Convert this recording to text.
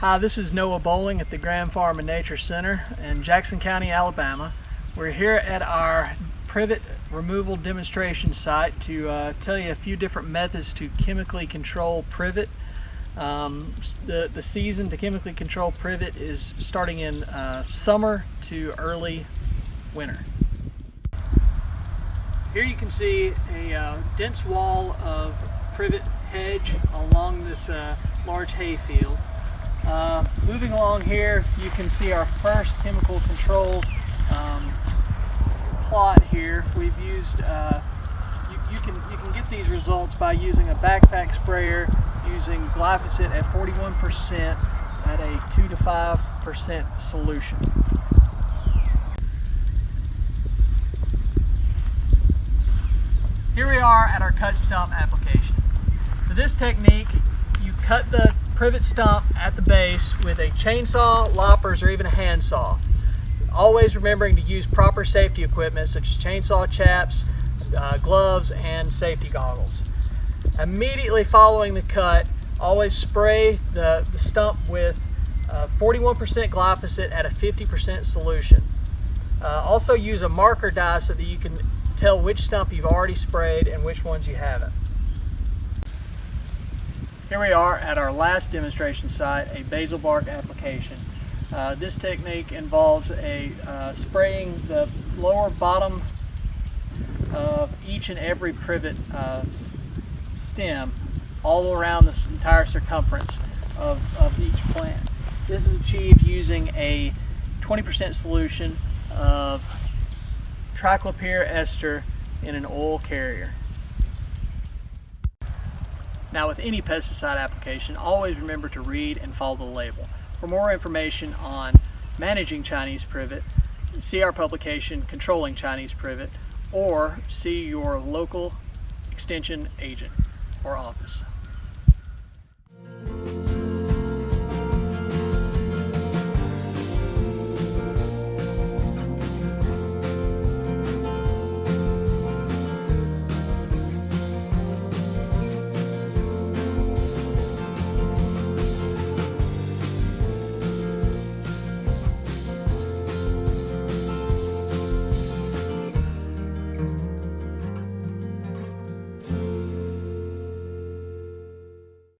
Hi, this is Noah Bowling at the Grand Farm and Nature Center in Jackson County, Alabama. We're here at our privet removal demonstration site to uh, tell you a few different methods to chemically control privet. Um, the, the season to chemically control privet is starting in uh, summer to early winter. Here you can see a uh, dense wall of privet hedge along this uh, large hay field. Uh, moving along here, you can see our first chemical control um, plot here. We've used, uh, you, you, can, you can get these results by using a backpack sprayer using glyphosate at 41% at a 2 to 5% solution. Here we are at our cut stump application. For this technique, you cut the privet stump at the base with a chainsaw, loppers, or even a handsaw. Always remembering to use proper safety equipment such as chainsaw chaps, uh, gloves, and safety goggles. Immediately following the cut, always spray the, the stump with 41% uh, glyphosate at a 50% solution. Uh, also use a marker dye so that you can tell which stump you've already sprayed and which ones you haven't. Here we are at our last demonstration site, a basal bark application. Uh, this technique involves a uh, spraying the lower bottom of each and every privet uh, stem all around the entire circumference of, of each plant. This is achieved using a 20% solution of triclopyr ester in an oil carrier. Now with any pesticide application, always remember to read and follow the label. For more information on managing Chinese privet, see our publication Controlling Chinese Privet or see your local extension agent or office.